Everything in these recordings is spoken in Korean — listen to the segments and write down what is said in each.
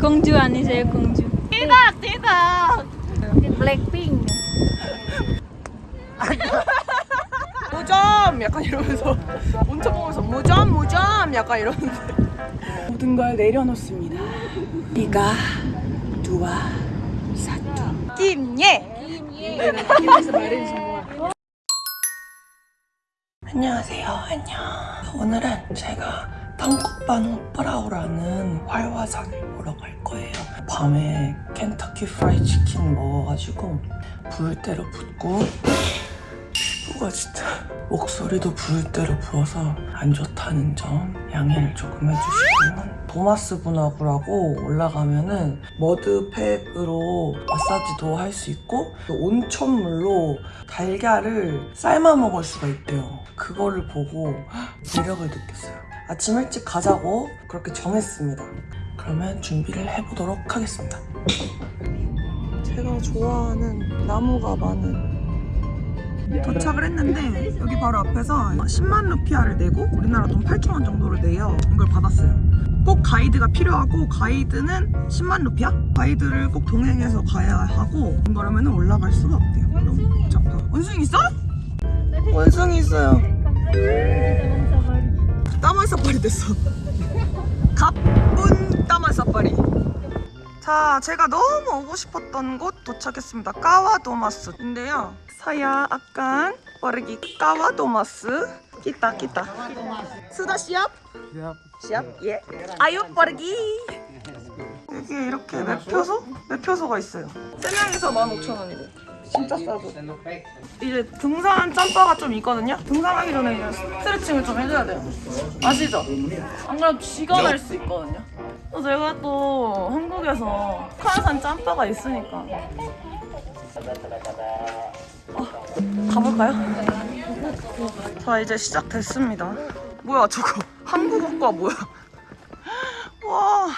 공주 아니세요 공주? 대박 대박. 블랙핑. 무점! 약간 이러면서. 온천 보면서 무점 무점! 약간 이러는데. 모든 걸 내려놓습니다. 네가 두와 사투. 김예! 안녕하세요. 안녕. 오늘은 제가 방콕반 프라우라는 활화산을 보러 갈 거예요 밤에 켄터키 프라이 치킨 먹어가지고 부을 대로 붓고 피부가 진짜 목소리도 부을 대로 부어서 안 좋다는 점 양해를 조금 해주시고요. 도마스 분화구라고 올라가면은 머드팩으로 마사지도 할 수 있고 또 온천물로 달걀을 삶아 먹을 수가 있대요. 그거를 보고 매력을 느꼈어요. 아침 일찍 가자고 그렇게 정했습니다. 그러면 준비를 해보도록 하겠습니다. 제가 좋아하는 나무가 많은 도착을 했는데 여기 바로 앞에서 10만 루피아를 내고 우리나라 돈 8천 원 정도를 내요 이걸 받았어요 꼭 가이드가 필요하고 가이드는 10만 루피아? 가이드를 꼭 동행해서 가야 하고 그러면 올라갈 수가 없대요 복잡하 원숭이 있어? 원숭이 있어요 까만 사파리 됐어 가쁜 까만 사파리 자, 제가 너무 오고 싶었던 곳 도착했습니다. 까와도마스인데요. akan pergi ke 까와도마스. kita. sudah siap? Siap. siap? 예. ayo pergi. 여기 이렇게 매표소? 매표소가 있어요. 세 명이서 15,000원이고. 진짜 싸고. 이제 등산 짬바가 좀 있거든요. 등산하기 전에 이제 스트레칭을 좀 해줘야 돼요. 아시죠? 안 그러면 쥐가 날 수 있거든요. 또 제가 또 한국에서 북한산 짬바가 있으니까. 어, 가볼까요? 자 이제 시작됐습니다. 뭐야 저거 한국어과 뭐야? 와,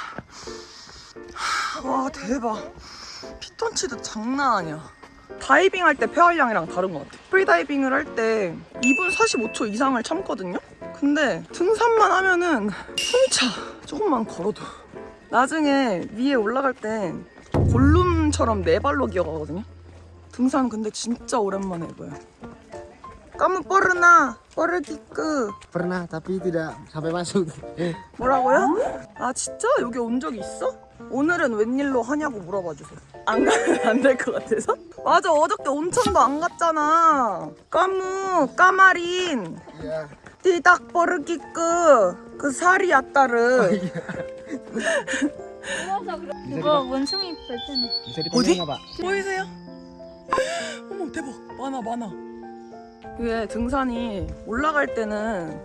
와 대박. 피톤치드 장난 아니야. 다이빙 할 때 폐활량이랑 다른 것 같아. 프리다이빙을 할 때 2분 45초 이상을 참거든요? 근데 등산만 하면은 숨이 차. 조금만 걸어도. 나중에 위에 올라갈 때 골룸처럼 네 발로 기어가거든요? 등산 근데 진짜 오랜만에 해봐요. Kamu pernah pergi ke Pernah tapi tidak sampai masuk. 뭐라고요? 아 진짜? 여기 온 적이 있어? 오늘은 웬일로 하냐고 물어봐 주세요. 안 가면 안 될 것 같아서? 맞아 어저께 온천도 안 갔잖아. 까무 까마린. 띠닥 버르기끄 그 살이 야따르 그거 원숭이. Bisa 어디? 보이세요? 어머 대박 많아 많아 이게 등산이 올라갈 때는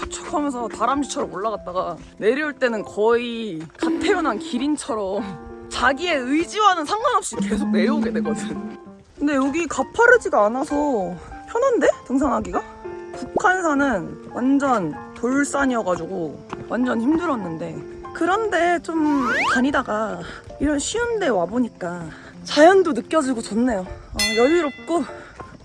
척척척척 하면서 다람쥐처럼 올라갔다가 내려올 때는 거의 갓 태어난 기린처럼 자기의 의지와는 상관없이 계속 내려오게 되거든 근데 여기 가파르지가 않아서 편한데? 등산하기가? 북한산은 완전 돌산이어가지고 완전 힘들었는데 그런데 좀 다니다가 이런 쉬운 데 와보니까 자연도 느껴지고 좋네요 어, 여유롭고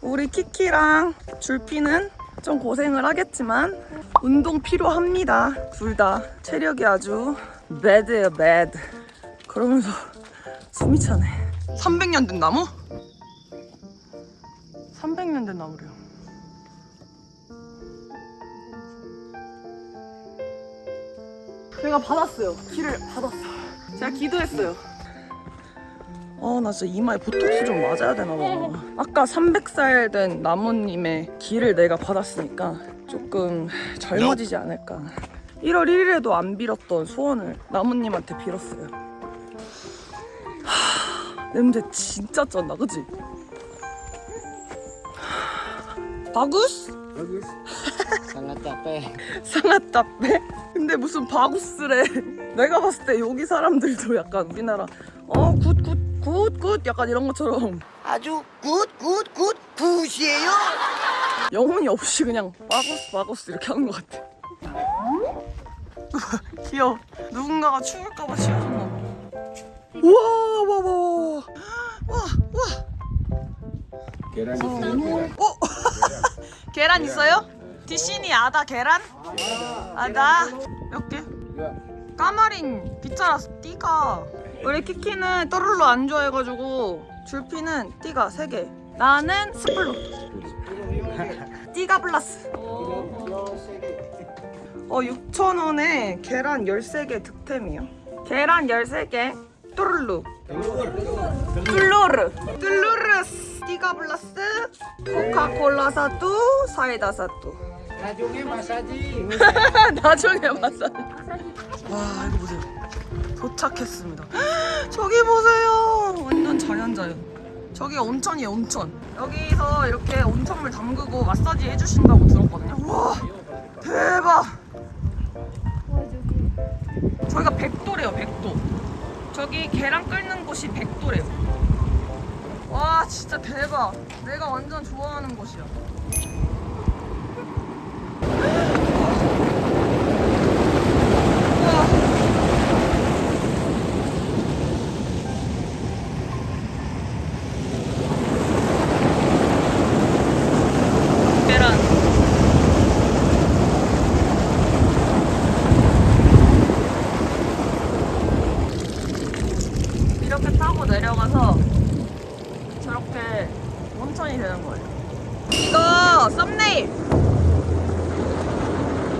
우리 키키랑 줄피는 좀 고생을 하겠지만 운동 필요합니다 둘 다 체력이 아주 배드예요 배드 그러면서 숨이 차네 300년 된 나무? 300년 된 나무래요 제가 받았어요. 길을 받았어. 제가 기도했어요. 아, 나 진짜 이마에 보톡스 좀 맞아야 되나 봐. 아까 300살 된 나무님의 길을 내가 받았으니까 조금 젊어지지 않을까. 1월 1일에도 안 빌었던 소원을 나무님한테 빌었어요. 하, 냄새 진짜 쩐다, 그치? 바구스? Sangat capek. Sangat capek? 근데 무슨 bagus래 내가 봤을 때 여기 사람들도 약간 우리나라 어 good good good good 약간 이런 것처럼 아주 굿 굿 굿 굿이에요. 영혼이 없이 그냥 bagus bagus 이렇게 하는 것 같아. 귀여워. 누군가가 추울까봐 씌워줬나 봐. 우와 와와 와. 와와 Keran 어? 계란. 있어요? 디시니 아다 계란? 아다. 몇 개? 까마린 빗자라스 띠가. 우리 키키는 또르르 안 좋아해가지고 줄피는 띠가 3개. 나는 스플로 띠가 플러스 어 6,000원에 계란 13개 득템이요 계란 13개 또르르 뚜루르 뚜루르스 띠가 플러스 코카콜라 사뚜 사이다 사뚜 Na중에 masaji. 나중에 마사지. 와 이거 보세요. 도착했습니다. 저기 보세요. 완전 자연 자연. 저기가 온천이에요 온천. 여기서 이렇게 온천물 담그고 마사지 해주신다고 들었거든요. 와 대박. 저희가 백도래요 백도. 저기 계란 끓는 곳이 백도래요. 와 진짜 대박. 내가 완전 좋아하는 곳이야. 와. 계란. 이렇게 타고 내려가서 저렇게 온천이 되는 거예요. 이거 썸네일.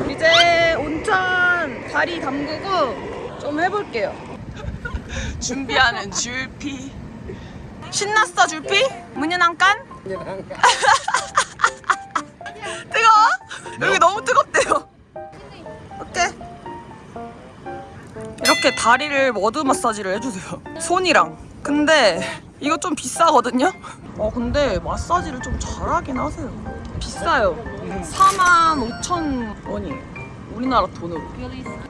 이제 온천 다리 담그고 좀 해볼게요. 준비하는 줄피. 신났어 줄피? 문연 한 깐? 뜨거워? 여기 너무 뜨겁대요. 어때? 이렇게 다리를 머드 마사지를 해주세요. 손이랑. 근데 이거 좀 비싸거든요? 어 근데 마사지를 좀 잘하긴 하세요. 비싸요. 4만 5천 원이에요. 우리나라 돈으로.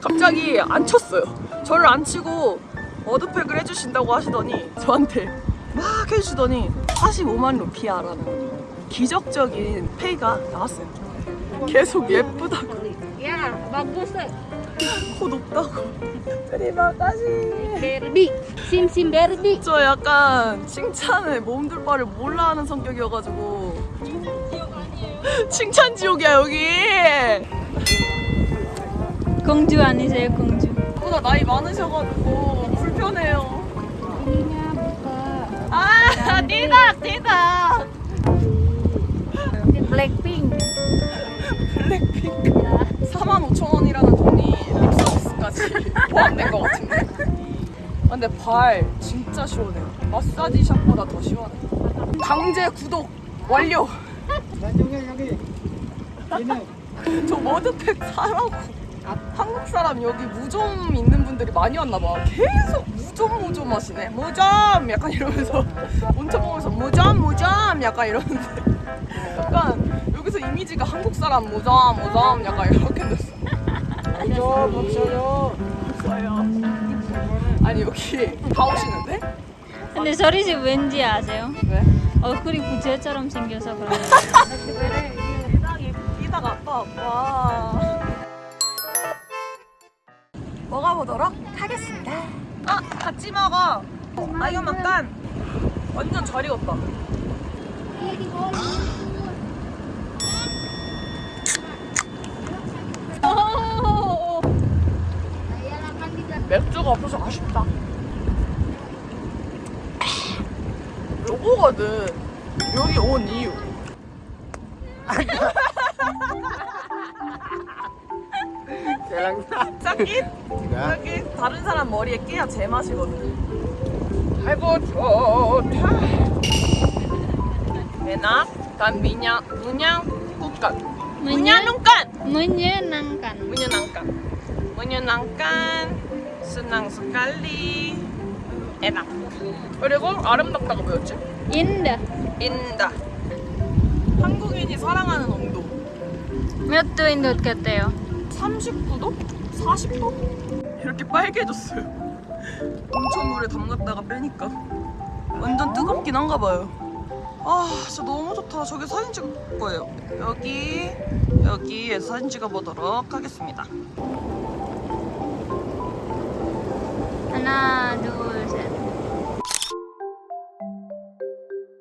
갑자기 앉혔어요. 저를 앉히고 머드팩을 해주신다고 하시더니 저한테 막 해주시더니 45만 루피아라는 기적적인 pay가 나왔어요. 계속 예쁘다고 bagus. 코 높다고 Barbie. Sim Sim Barbie. 저 약간 칭찬을 몸둘 바를 몰라 하는 성격이어가지고 칭찬 지옥이야 여기 공주 아니세요, 공주? 보다 나이 많으셔가지고 불편해요 Ininya buka. 아 띠다 띠다 Blackpink. 블랙핑크 45,000원이라는 돈이 립서비스까지 포함된 것 같은데 아, 근데 발 진짜 시원해요 마사지 샵보다 더 시원해 강제 구독 완료 여기. 저 머드팩 사라고 한국 사람 여기 무좀 있는 분들이 많이 왔나 봐. 계속 무좀 무좀 하시네. 무좀 약간 이러면서. 온천 보면서 무좀 무좀 약간 이러는데. 약간 여기서 이미지가 한국 사람 무좀 무좀 약간 이렇게 됐어. Ayo, maksudnya. 없어요. 아니 여기 다 오시는데? 근데 저리 집 왠지 아세요? 왜? 얼굴이 부채처럼 생겨서 그래요. 세상에. 이다가 아빠 와 먹어보도록 하겠습니다. 아 같이 먹어. 아 이거 약간. 완전 잘 익었다. 맥주가 없어서 아쉽다. 요거거든. 여기 온 이유 짝짓? Enggak. 여기 다른 사람 머리에 끼야 제맛이거든. 아이고 좋다. 메나 단 미냥 문양 국간 문양 눈간 Menyenangkan. 문연난간 문연난간 순낭 스칼리 에나 그리고 아름답다가 뭐였지? Indah. 인다 한국인이 사랑하는 온도 몇 도인 같아요? 39도? 40도? 이렇게 빨개졌어요. 온천물에 담갔다가 빼니까 완전 뜨겁긴 한가 봐요. 아, 진짜 너무 좋다. 저기 사진 찍을 거예요. 여기 여기에서 사진 찍어 보도록 하겠습니다. 하나, 둘, 셋.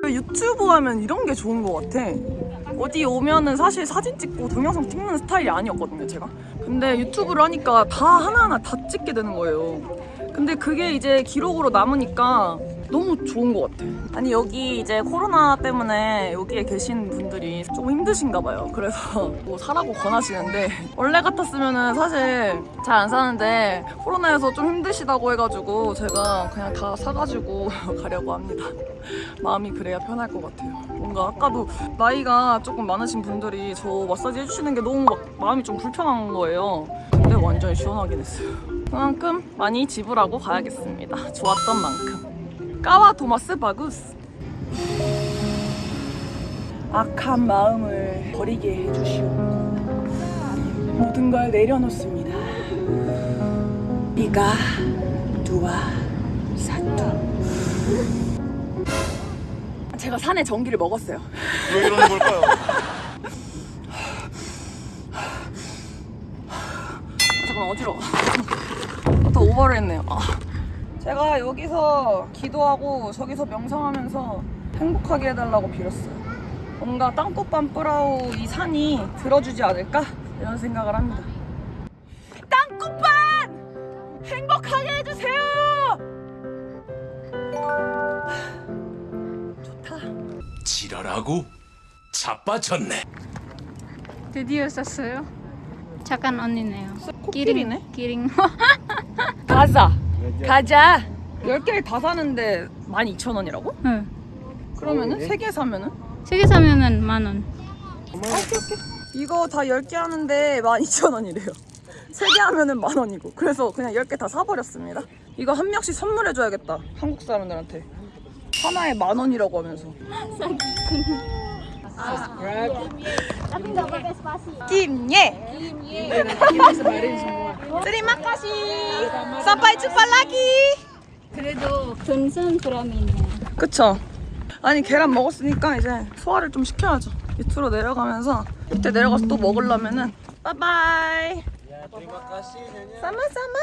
유튜브 하면 이런 게 좋은 것 같아. 어디 오면은 사실 사진 찍고 동영상 찍는 스타일이 아니었거든요, 제가. 근데 유튜브를 하니까 다 하나하나 다 찍게 되는 거예요. 근데 그게 이제 기록으로 남으니까 너무 좋은 것 같아. 아니, 여기 이제 코로나 때문에 여기에 계신 분들이 조금 힘드신가 봐요. 그래서 뭐 사라고 권하시는데, 원래 같았으면 은 사실 잘 안 사는데, 코로나여서 좀 힘드시다고 해가지고 제가 그냥 다 사가지고 가려고 합니다. 마음이 그래야 편할 것 같아요. 뭔가 아까도 나이가 조금 많으신 분들이 저 마사지 해주시는 게 너무 막 마음이 좀 불편한 거예요. 근데 완전히 시원하긴 했어요. 그만큼 많이 지불하고 가야겠습니다. 좋았던 만큼. 까와 도마스 바구스. 악한 마음을 버리게 해주시오. 모든 걸 내려놓습니다. 이가 두와 사투. 제가 산에 전기를 먹었어요. 왜 이러는 걸까요? 아, 잠깐 어지러워. 또 오버를 했네요. 아. 제가 여기서 기도하고 저기서 명상하면서 행복하게 해달라고 빌었어요. 뭔가 땅꽃밤 뿌라우 이 산이 들어주지 않을까? 이런 생각을 합니다. 땅꽃밤! 행복하게 해주세요! 좋다. 지랄하고 자빠졌네. 드디어 샀어요. 착한 언니네요. 코끼리네? 기링. 가자. 가자. 10개를 다 사는데 12,000원이라고? 응. 그러면은 3개 사면은? 세개 사면은 만 원. 이거 다 10개 하는데 12,000원이래요. 3개 하면은 만 원이고. 그래서 그냥 10개 다 사버렸습니다. 이거 한 명씩 선물해줘야겠다. 한국 사람들한테. 하나에 만 원이라고 하면서. 김예. Terima kasih. Sampai jumpa lagi. 그래도 보람이 있네요. 그쵸? 아니 계란 먹었으니까 이제 소화를 좀 시켜야죠. 밑으로 내려가면서 밑에 내려가서 또 먹으려면은 빠바이. 사마사마.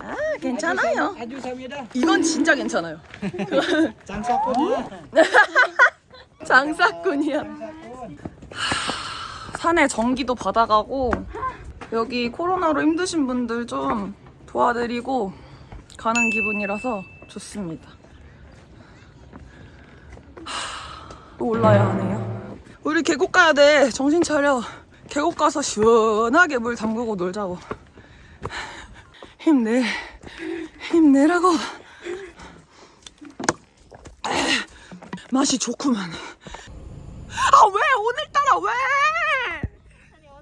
아 괜찮아요. 이건 진짜 괜찮아요. 장사꾼이야. 하, 산에 전기도 받아가고 여기 코로나로 힘드신 분들 좀 도와드리고 가는 기분이라서 좋습니다. 하, 또 올라야 하네요. 우리 계곡 가야 돼. 정신 차려. 계곡 가서 시원하게 물 담그고 놀자고. 힘내. 힘내라고. 맛이 좋구만. 아 왜 오늘따라 왜?